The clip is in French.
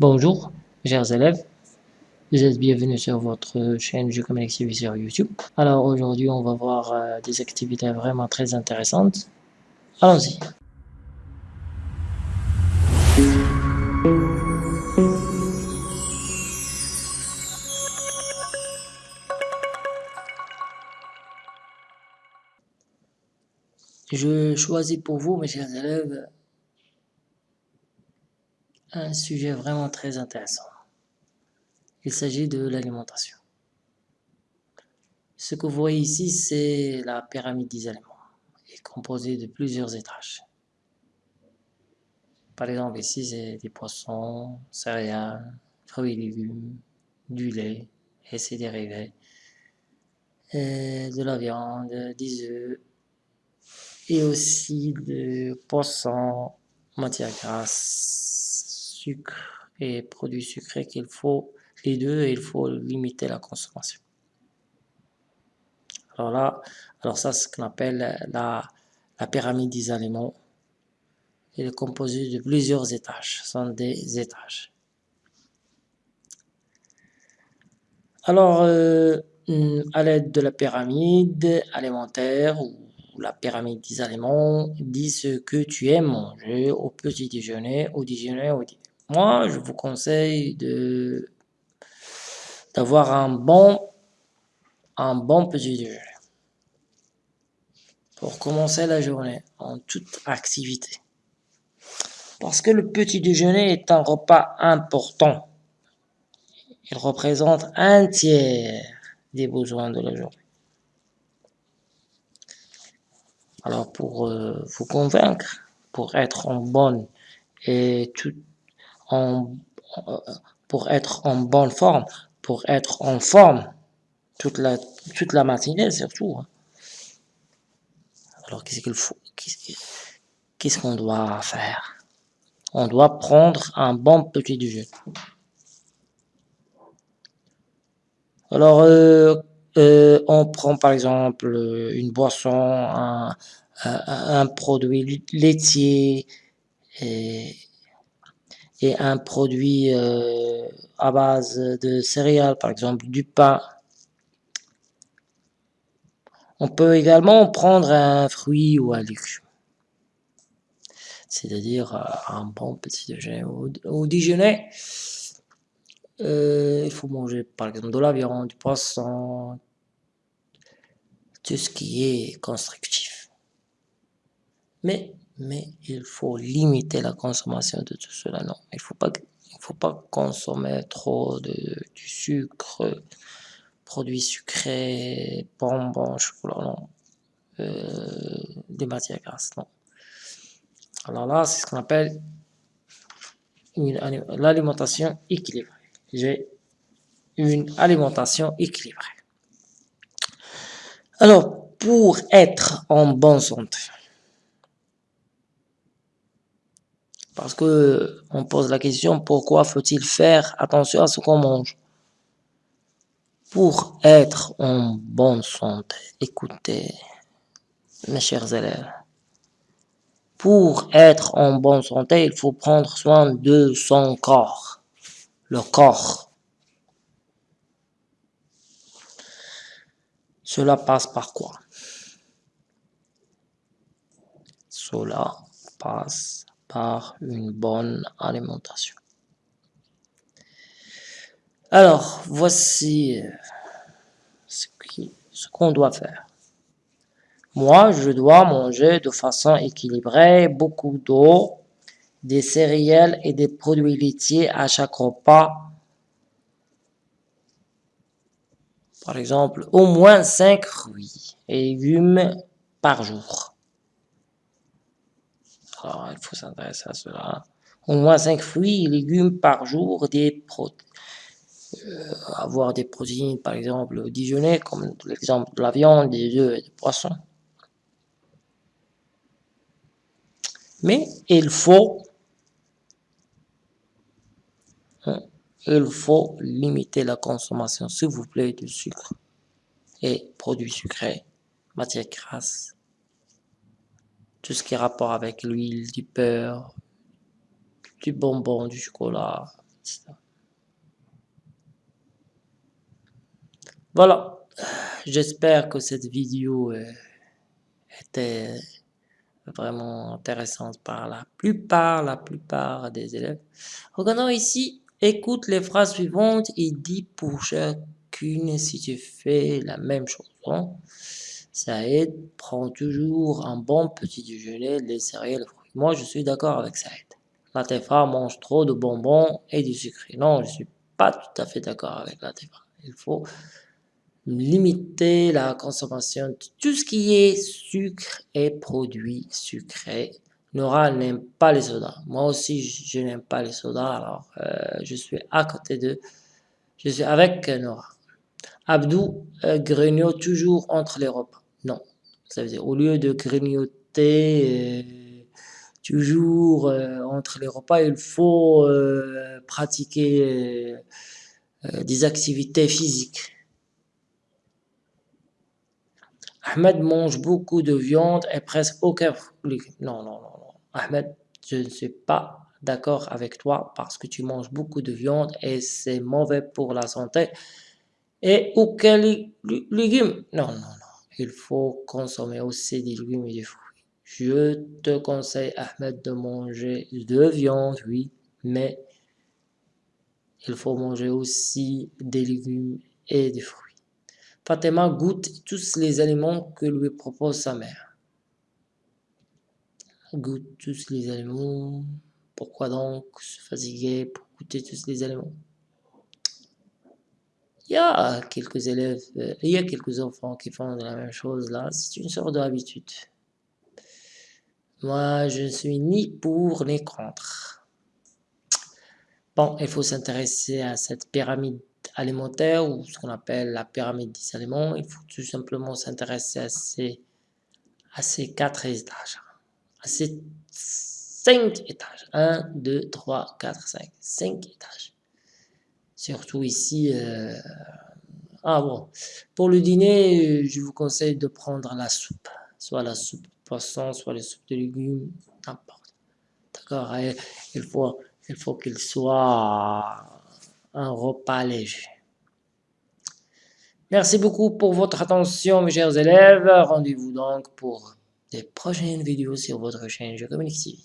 Bonjour, chers élèves. Vous êtes bienvenus sur votre chaîne Je comme sur YouTube. Alors aujourd'hui, on va voir euh, des activités vraiment très intéressantes. Allons-y. Je choisis pour vous, mes chers élèves, un sujet vraiment très intéressant. Il s'agit de l'alimentation. Ce que vous voyez ici, c'est la pyramide des aliments. Est composée de plusieurs étages. Par exemple, ici, c'est des poissons, céréales, fruits et légumes, du lait et ses dérivés, de la viande, des œufs, et aussi de poissons, matière grasse, et produits sucrés qu'il faut, les deux, il faut limiter la consommation. Alors là, alors ça, c'est ce qu'on appelle la, la pyramide des aliments. Elle est composée de plusieurs étages, ce sont des étages. Alors, euh, à l'aide de la pyramide alimentaire ou la pyramide des aliments, dis ce que tu aimes manger au petit déjeuner, au déjeuner, au dîner. Moi, je vous conseille de d'avoir un bon, un bon petit déjeuner pour commencer la journée en toute activité. Parce que le petit déjeuner est un repas important. Il représente un tiers des besoins de la journée. Alors pour euh, vous convaincre, pour être en bonne et tout pour être en bonne forme, pour être en forme toute la toute la matinée surtout. Hein. Alors qu'est-ce qu'il faut Qu'est-ce qu'on doit faire? On doit prendre un bon petit déjeuner. Alors euh, euh, on prend par exemple une boisson, un, un, produit laitier et, et un produit euh, à base de céréales, par exemple du pain. On peut également prendre un fruit ou un légume. C'est-à-dire euh, un bon petit déjeuner. Au, déjeuner, euh, il faut manger par exemple de la viande, du poisson, tout ce qui est constructif. Mais, mais il faut limiter la consommation de tout cela. Non, il ne faut, pas, faut pas consommer trop de, du sucre, produits sucrés, bonbons, chocolat, non. Euh, des matières grasses, non. Alors là, c'est ce qu'on appelle l'alimentation équilibrée. J'ai une alimentation équilibrée. Alors, pour être en bonne santé, parce que on pose la question, pourquoi faut-il faire attention à ce qu'on mange? Pour être en bonne santé, écoutez, mes chers élèves, pour être en bonne santé, il faut prendre soin de son corps, le corps. Cela passe par quoi? Cela passe par une bonne alimentation. Alors, voici euh, ce qu'on doit faire. Moi, je dois manger de façon équilibrée beaucoup d'eau, des céréales et des produits laitiers à chaque repas Par exemple, au moins 5 fruits et légumes par jour. Alors, il faut s'intéresser à cela. Au moins 5 fruits et légumes par jour, euh, avoir des protéines, par exemple, au déjeuner, comme l'exemple de la viande, des œufs et des poissons. Mais il faut hein, il faut limiter la consommation, s'il vous plaît, de sucre et produits sucrés, matières grasses, tout ce qui est rapport avec l'huile, du beurre, du bonbon, du chocolat, Voilà, j'espère que cette vidéo euh, était vraiment intéressante par la plupart, la plupart des élèves. Regardons ici, écoute les phrases suivantes et dis pour chacune si tu fais la même chose. Hein. Ça aide, prends toujours un bon petit déjeuner, les céréales, fruits. Moi, je suis d'accord avec Saïd. Latifa mange trop de bonbons et du sucre. Non, je suis pas tout à fait d'accord avec Latifa. Il faut limiter la consommation de tout ce qui est sucre et produits sucrés. Nora n'aime pas les sodas. Moi aussi, je n'aime pas les sodas. Alors, euh, je suis à côté de... Je suis avec Nora. Abdou euh, grignote toujours entre les repas. Non. Ça veut dire, au lieu de grignoter euh, toujours entre les repas, il faut pratiquer des activités physiques. Ahmed mange beaucoup de viande et presque aucun légume. Non, non, non, non. Ahmed, je ne suis pas d'accord avec toi parce que tu manges beaucoup de viande et c'est mauvais pour la santé. Et aucun légume. Non, non, non. Il faut consommer aussi des légumes et des fruits. Je te conseille, Ahmed, de manger de viande, oui, mais il faut manger aussi des légumes et des fruits. Fatima goûte tous les aliments que lui propose sa mère. Goûte tous les aliments. Pourquoi donc se fatiguer pour goûter tous les aliments? Il y a quelques élèves, euh, il y a quelques enfants qui font la même chose là. C'est une sorte d'habitude. Moi, je ne suis ni pour ni contre. Bon, il faut s'intéresser à cette pyramide alimentaire ou ce qu'on appelle la pyramide des aliments, il faut tout simplement s'intéresser à ces, à ces quatre étages, à ces cinq étages. 1, 2, 3, 4, 5. 5 étages. Surtout ici. Euh, ah bon. Pour le dîner, je vous conseille de prendre la soupe. Soit la soupe de poisson, soit la soupe de légumes, n'importe. D'accord Il faut il faut qu'il soit un repas léger. Merci beaucoup pour votre attention, mes chers élèves. Rendez-vous donc pour des prochaines vidéos sur votre chaîne Je Communique